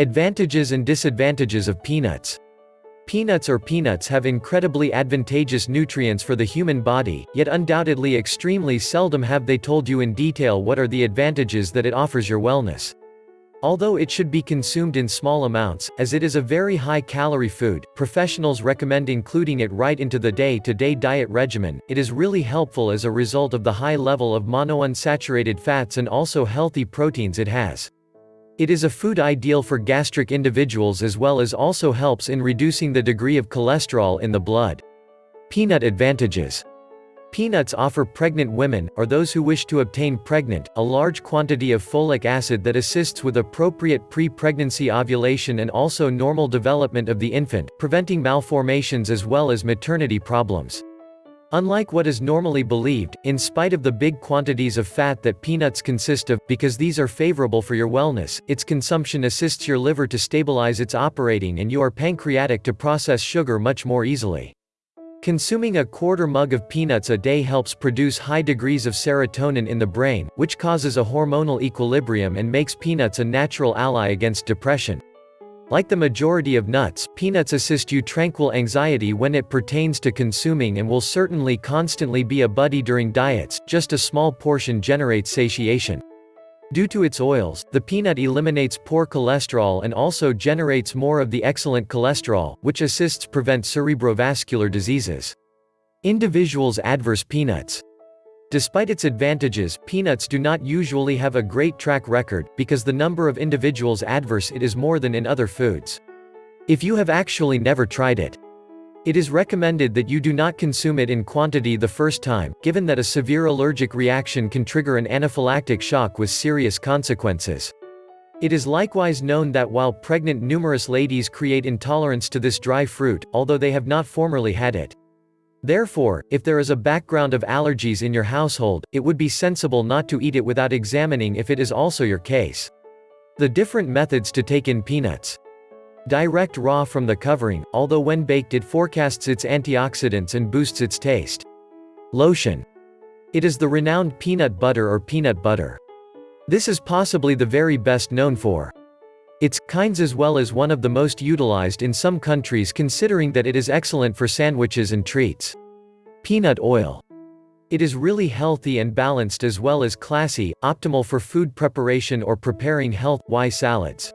Advantages and disadvantages of peanuts. Peanuts or peanuts have incredibly advantageous nutrients for the human body, yet undoubtedly extremely seldom have they told you in detail what are the advantages that it offers your wellness. Although it should be consumed in small amounts, as it is a very high-calorie food, professionals recommend including it right into the day-to-day -day diet regimen, it is really helpful as a result of the high level of monounsaturated fats and also healthy proteins it has. It is a food ideal for gastric individuals as well as also helps in reducing the degree of cholesterol in the blood. Peanut advantages. Peanuts offer pregnant women, or those who wish to obtain pregnant, a large quantity of folic acid that assists with appropriate pre-pregnancy ovulation and also normal development of the infant, preventing malformations as well as maternity problems. Unlike what is normally believed, in spite of the big quantities of fat that peanuts consist of, because these are favorable for your wellness, its consumption assists your liver to stabilize its operating and you are pancreatic to process sugar much more easily. Consuming a quarter mug of peanuts a day helps produce high degrees of serotonin in the brain, which causes a hormonal equilibrium and makes peanuts a natural ally against depression. Like the majority of nuts, peanuts assist you tranquil anxiety when it pertains to consuming and will certainly constantly be a buddy during diets, just a small portion generates satiation. Due to its oils, the peanut eliminates poor cholesterol and also generates more of the excellent cholesterol, which assists prevent cerebrovascular diseases. Individuals adverse peanuts. Despite its advantages, peanuts do not usually have a great track record, because the number of individuals adverse it is more than in other foods. If you have actually never tried it, it is recommended that you do not consume it in quantity the first time, given that a severe allergic reaction can trigger an anaphylactic shock with serious consequences. It is likewise known that while pregnant numerous ladies create intolerance to this dry fruit, although they have not formerly had it. Therefore, if there is a background of allergies in your household, it would be sensible not to eat it without examining if it is also your case. The different methods to take in peanuts. Direct raw from the covering, although when baked it forecasts its antioxidants and boosts its taste. Lotion. It is the renowned peanut butter or peanut butter. This is possibly the very best known for its kinds as well as one of the most utilized in some countries considering that it is excellent for sandwiches and treats. Peanut oil. It is really healthy and balanced as well as classy, optimal for food preparation or preparing health-y salads.